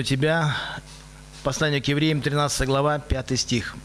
У тебя послание к евреям, 13 глава, 5 стих.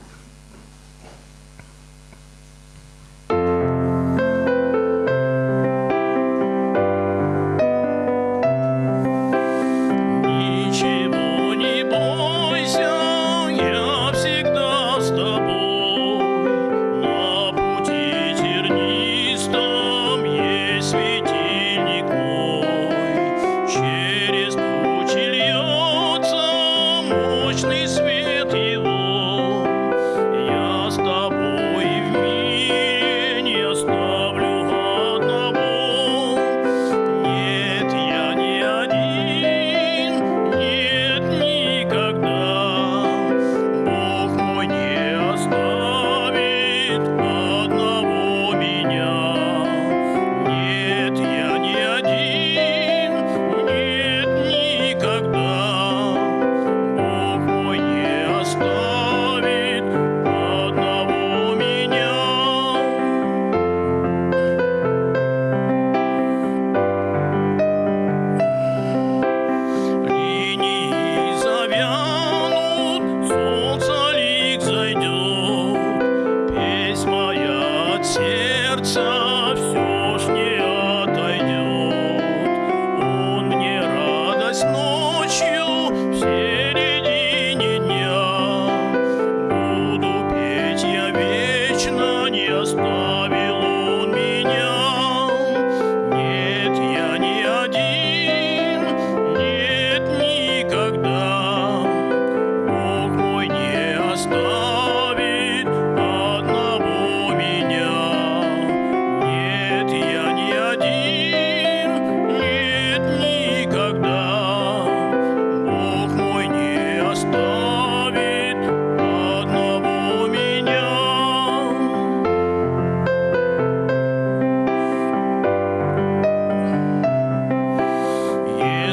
años.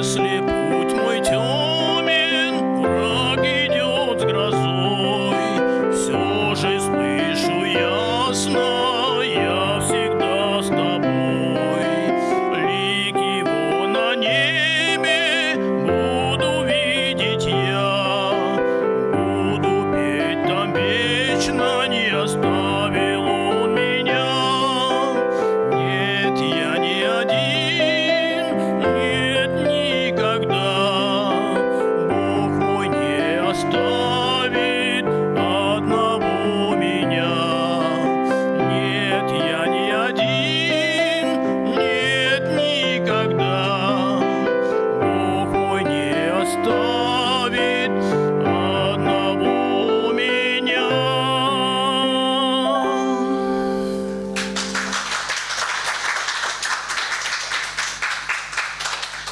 slip